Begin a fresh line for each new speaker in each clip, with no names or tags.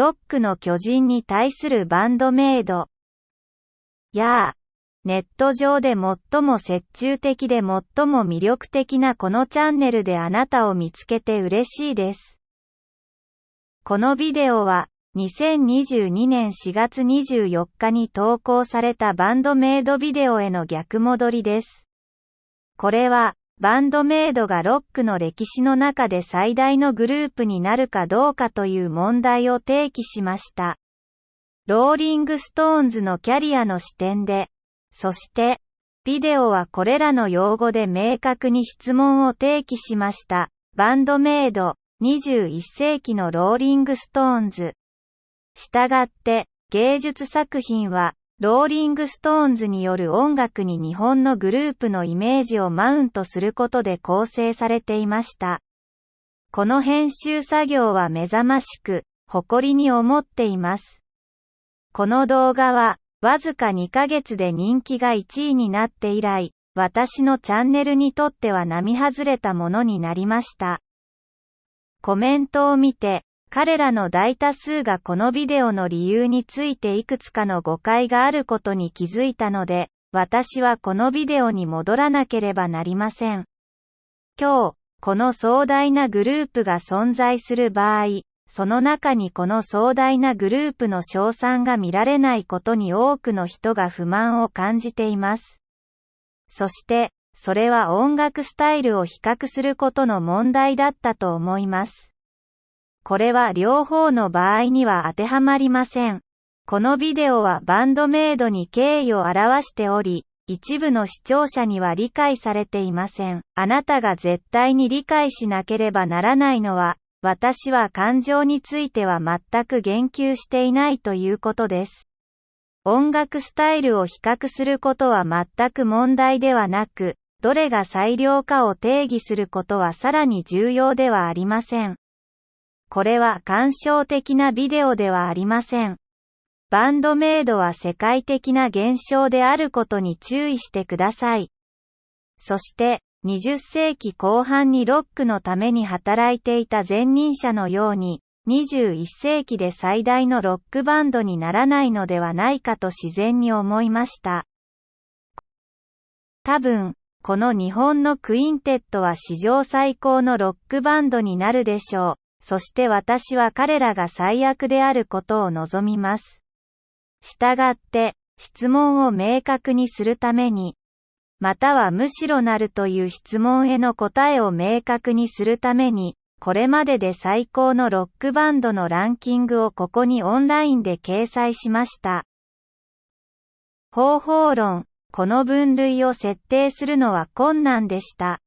ロックの巨人に対するバンドメイド。やあ、ネット上で最も折衷的で最も魅力的なこのチャンネルであなたを見つけて嬉しいです。このビデオは、2022年4月24日に投稿されたバンドメイドビデオへの逆戻りです。これは、バンドメイドがロックの歴史の中で最大のグループになるかどうかという問題を提起しました。ローリングストーンズのキャリアの視点で、そして、ビデオはこれらの用語で明確に質問を提起しました。バンドメイド、21世紀のローリングストーンズ。したがって、芸術作品は、ローリングストーンズによる音楽に日本のグループのイメージをマウントすることで構成されていました。この編集作業は目覚ましく、誇りに思っています。この動画は、わずか2ヶ月で人気が1位になって以来、私のチャンネルにとっては並外れたものになりました。コメントを見て、彼らの大多数がこのビデオの理由についていくつかの誤解があることに気づいたので、私はこのビデオに戻らなければなりません。今日、この壮大なグループが存在する場合、その中にこの壮大なグループの賞賛が見られないことに多くの人が不満を感じています。そして、それは音楽スタイルを比較することの問題だったと思います。これは両方の場合には当てはまりません。このビデオはバンドメイドに敬意を表しており、一部の視聴者には理解されていません。あなたが絶対に理解しなければならないのは、私は感情については全く言及していないということです。音楽スタイルを比較することは全く問題ではなく、どれが最良かを定義することはさらに重要ではありません。これは感傷的なビデオではありません。バンドメイドは世界的な現象であることに注意してください。そして、20世紀後半にロックのために働いていた前任者のように、21世紀で最大のロックバンドにならないのではないかと自然に思いました。多分、この日本のクインテットは史上最高のロックバンドになるでしょう。そして私は彼らが最悪であることを望みます。したがって、質問を明確にするために、またはむしろなるという質問への答えを明確にするために、これまでで最高のロックバンドのランキングをここにオンラインで掲載しました。方法論、この分類を設定するのは困難でした。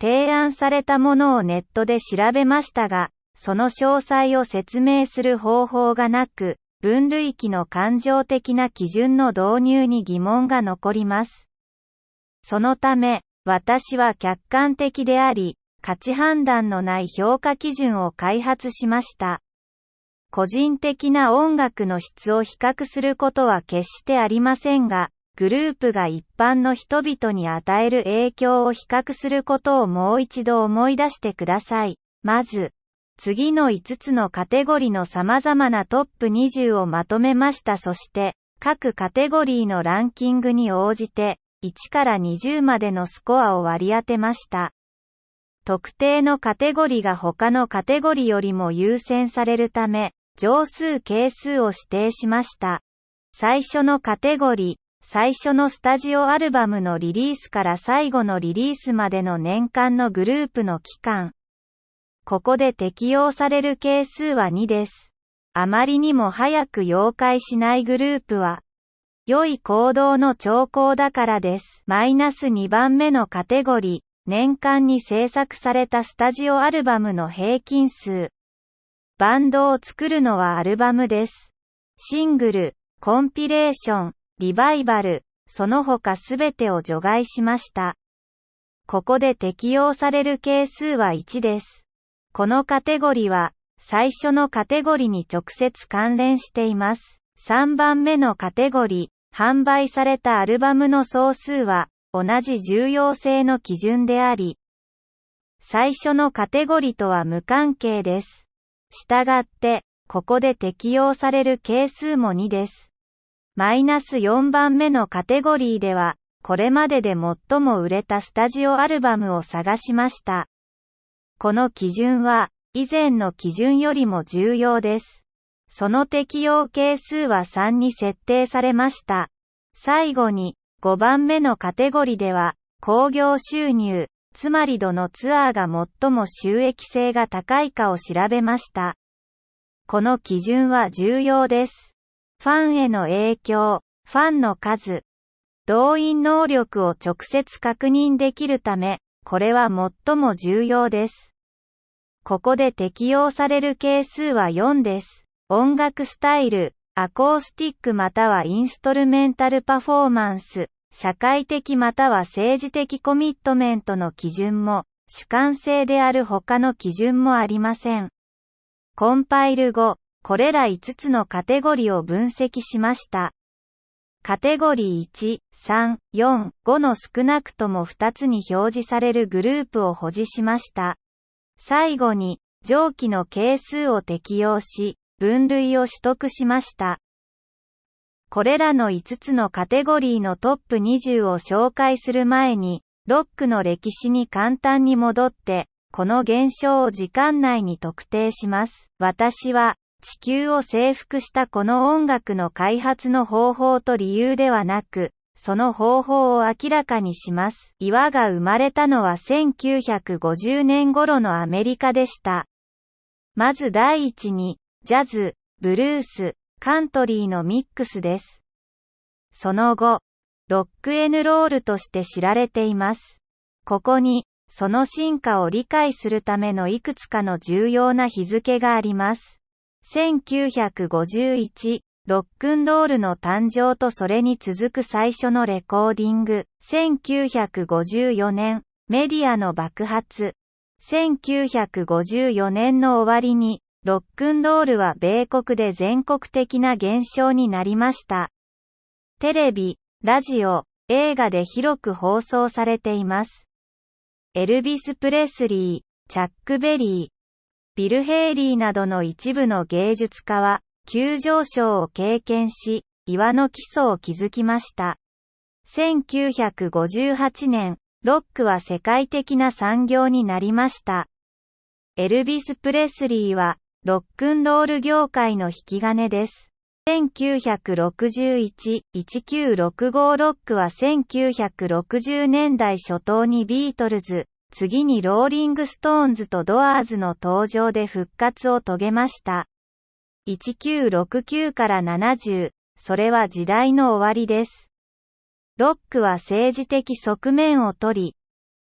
提案されたものをネットで調べましたが、その詳細を説明する方法がなく、分類器の感情的な基準の導入に疑問が残ります。そのため、私は客観的であり、価値判断のない評価基準を開発しました。個人的な音楽の質を比較することは決してありませんが、グループが一般の人々に与える影響を比較することをもう一度思い出してください。まず、次の5つのカテゴリの様々なトップ20をまとめました。そして、各カテゴリーのランキングに応じて、1から20までのスコアを割り当てました。特定のカテゴリが他のカテゴリよりも優先されるため、乗数係数を指定しました。最初のカテゴリ、最初のスタジオアルバムのリリースから最後のリリースまでの年間のグループの期間。ここで適用される係数は2です。あまりにも早く妖怪しないグループは、良い行動の兆候だからです。マイナス2番目のカテゴリー、年間に制作されたスタジオアルバムの平均数。バンドを作るのはアルバムです。シングル、コンピレーション、リバイバル、その他すべてを除外しました。ここで適用される係数は1です。このカテゴリは、最初のカテゴリに直接関連しています。3番目のカテゴリ、販売されたアルバムの総数は、同じ重要性の基準であり、最初のカテゴリとは無関係です。したがって、ここで適用される係数も2です。マイナス4番目のカテゴリーでは、これまでで最も売れたスタジオアルバムを探しました。この基準は、以前の基準よりも重要です。その適用係数は3に設定されました。最後に、5番目のカテゴリでは、興行収入、つまりどのツアーが最も収益性が高いかを調べました。この基準は重要です。ファンへの影響、ファンの数、動員能力を直接確認できるため、これは最も重要です。ここで適用される係数は4です。音楽スタイル、アコースティックまたはインストルメンタルパフォーマンス、社会的または政治的コミットメントの基準も、主観性である他の基準もありません。コンパイル後、これら5つのカテゴリを分析しました。カテゴリー1、3、4、5の少なくとも2つに表示されるグループを保持しました。最後に、上記の係数を適用し、分類を取得しました。これらの5つのカテゴリーのトップ20を紹介する前に、ロックの歴史に簡単に戻って、この現象を時間内に特定します。私は、地球を征服したこの音楽の開発の方法と理由ではなく、その方法を明らかにします。岩が生まれたのは1950年頃のアメリカでした。まず第一に、ジャズ、ブルース、カントリーのミックスです。その後、ロックエヌロールとして知られています。ここに、その進化を理解するためのいくつかの重要な日付があります。1951、ロックンロールの誕生とそれに続く最初のレコーディング。1954年、メディアの爆発。1954年の終わりに、ロックンロールは米国で全国的な現象になりました。テレビ、ラジオ、映画で広く放送されています。エルビス・プレスリー、チャック・ベリー、ビル・ヘイリーなどの一部の芸術家は、急上昇を経験し、岩の基礎を築きました。1958年、ロックは世界的な産業になりました。エルビス・プレスリーは、ロックンロール業界の引き金です。1961、1965ロックは1960年代初頭にビートルズ、次にローリングストーンズとドアーズの登場で復活を遂げました。1969から70、それは時代の終わりです。ロックは政治的側面を取り、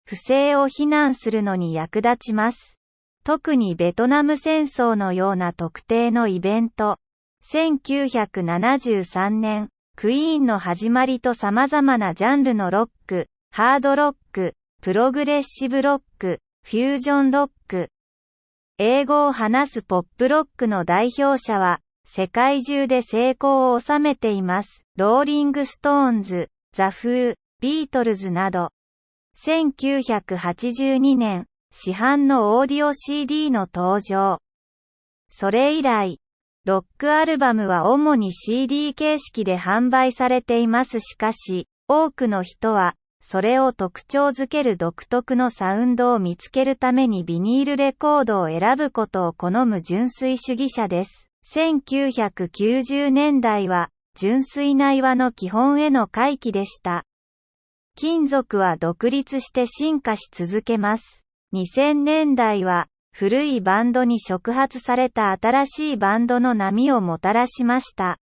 不正を非難するのに役立ちます。特にベトナム戦争のような特定のイベント。1973年、クイーンの始まりと様々なジャンルのロック、ハードロック、プログレッシブロック、フュージョンロック。英語を話すポップロックの代表者は、世界中で成功を収めています。ローリングストーンズ、ザ・フー、ビートルズなど。1982年、市販のオーディオ CD の登場。それ以来、ロックアルバムは主に CD 形式で販売されていますしかし、多くの人は、それを特徴づける独特のサウンドを見つけるためにビニールレコードを選ぶことを好む純粋主義者です。1990年代は、純粋な岩の基本への回帰でした。金属は独立して進化し続けます。2000年代は古いバンドに触発された新しいバンドの波をもたらしました。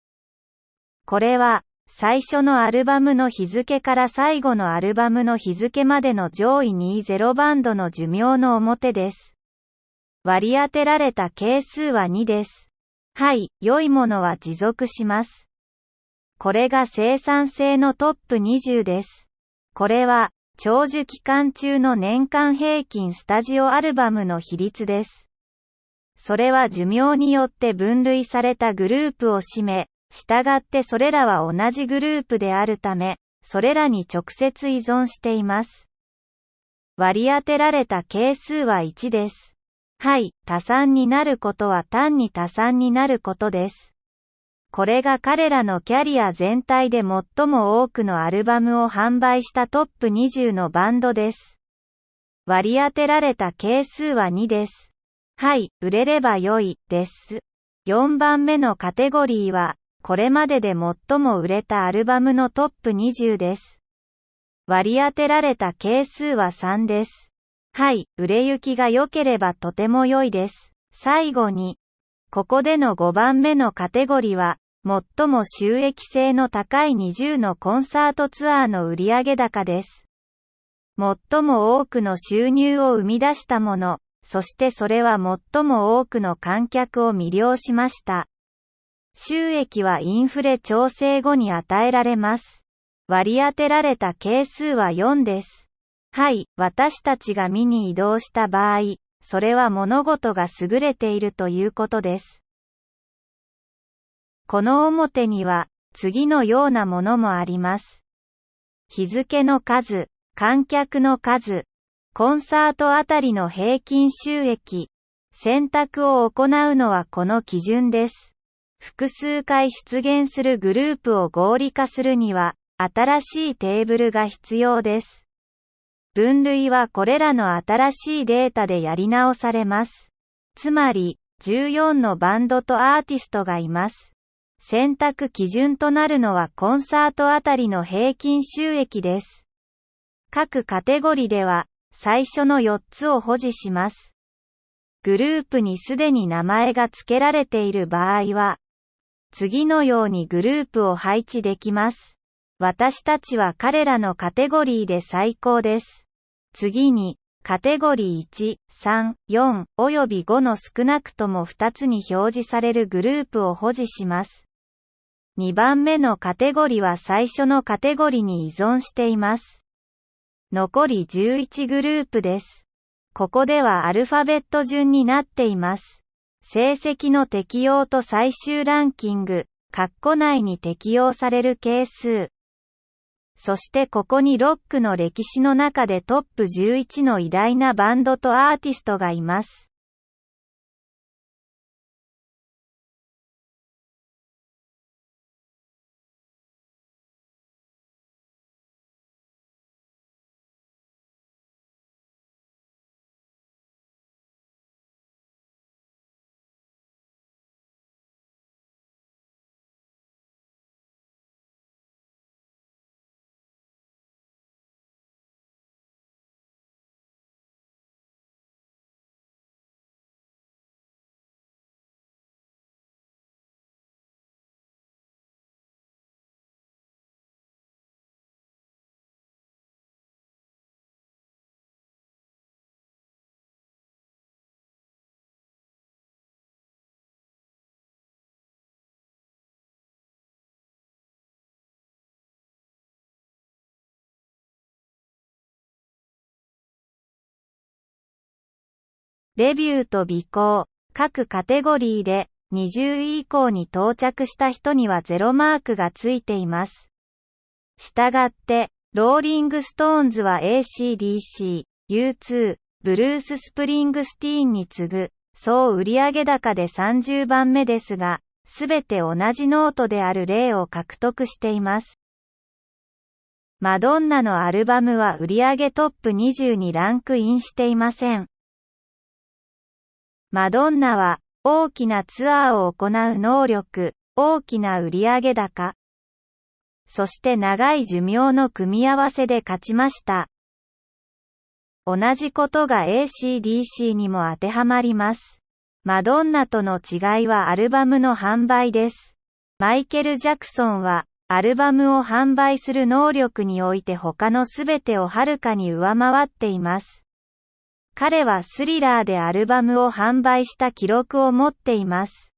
これは最初のアルバムの日付から最後のアルバムの日付までの上位20バンドの寿命の表です。割り当てられた係数は2です。はい、良いものは持続します。これが生産性のトップ20です。これは、長寿期間中の年間平均スタジオアルバムの比率です。それは寿命によって分類されたグループを占め、従ってそれらは同じグループであるため、それらに直接依存しています。割り当てられた係数は1です。はい、多産になることは単に多産になることです。これが彼らのキャリア全体で最も多くのアルバムを販売したトップ20のバンドです。割り当てられた係数は2です。はい、売れれば良い、です。4番目のカテゴリーは、これまでで最も売れたアルバムのトップ20です。割り当てられた係数は3です。はい、売れ行きが良ければとても良いです。最後に、ここでの5番目のカテゴリは、最も収益性の高い20のコンサートツアーの売上高です。最も多くの収入を生み出したもの、そしてそれは最も多くの観客を魅了しました。収益はインフレ調整後に与えられます。割り当てられた係数は4です。はい、私たちが見に移動した場合、それは物事が優れているということです。この表には、次のようなものもあります。日付の数、観客の数、コンサートあたりの平均収益、選択を行うのはこの基準です。複数回出現するグループを合理化するには、新しいテーブルが必要です。分類はこれらの新しいデータでやり直されます。つまり、14のバンドとアーティストがいます。選択基準となるのはコンサートあたりの平均収益です。各カテゴリでは、最初の4つを保持します。グループにすでに名前が付けられている場合は、次のようにグループを配置できます。私たちは彼らのカテゴリーで最高です。次に、カテゴリー1、3、4及び5の少なくとも2つに表示されるグループを保持します。2番目のカテゴリーは最初のカテゴリーに依存しています。残り11グループです。ここではアルファベット順になっています。成績の適用と最終ランキング、括弧内に適用される係数、そしてここにロックの歴史の中でトップ11の偉大なバンドとアーティストがいます。レビューと尾行、各カテゴリーで20位以降に到着した人にはゼロマークがついています。したがって、ローリングストーンズは ACDC、U2、ブルース・スプリングスティーンに次ぐ、総売上高で30番目ですが、すべて同じノートである例を獲得しています。マドンナのアルバムは売上トップ20にランクインしていません。マドンナは、大きなツアーを行う能力、大きな売上高、そして長い寿命の組み合わせで勝ちました。同じことが ACDC にも当てはまります。マドンナとの違いはアルバムの販売です。マイケル・ジャクソンは、アルバムを販売する能力において他のすべてをはるかに上回っています。彼はスリラーでアルバムを販売した記録を持っています。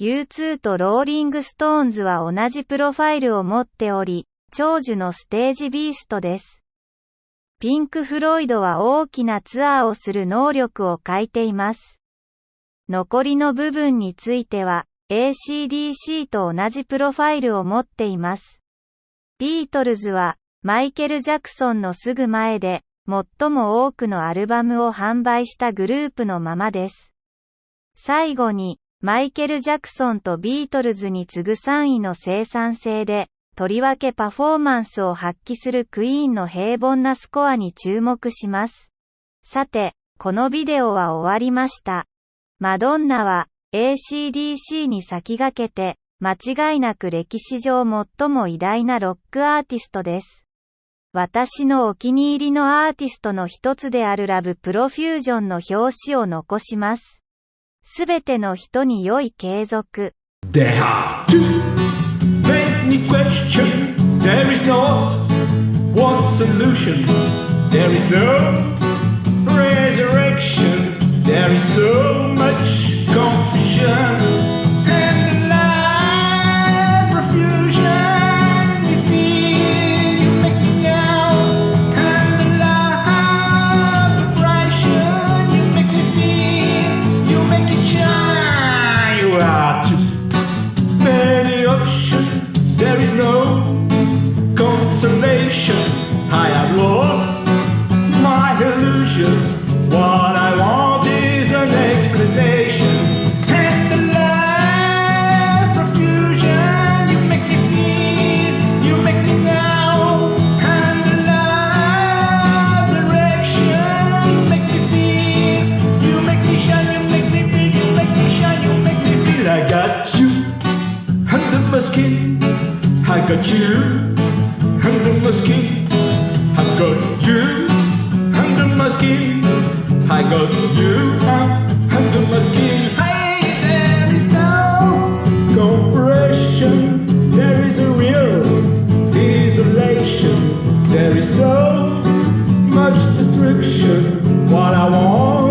U2 とローリングストーンズは同じプロファイルを持っており、長寿のステージビーストです。ピンク・フロイドは大きなツアーをする能力を欠いています。残りの部分については、ACDC と同じプロファイルを持っています。ビートルズは、マイケル・ジャクソンのすぐ前で、
最も多くのアルバムを販売したグループのままです。最後に、マイケル・ジャクソンとビートルズに次ぐ3位の生産性で、とりわけパフォーマンスを発揮するクイーンの平凡なスコアに注目します。さて、このビデオは終わりました。マドンナは ACDC に先駆けて、間違いなく歴史上最も偉大なロックアーティストです。私のお気に入りのアーティストの一つであるラブプロフュージョンの表紙を残します。すべての人に良い継続。Got you under my skin. I got you under my skin. I got you under my skin. Hey, there is no compression. There is a real isolation. There is so much destruction. What I want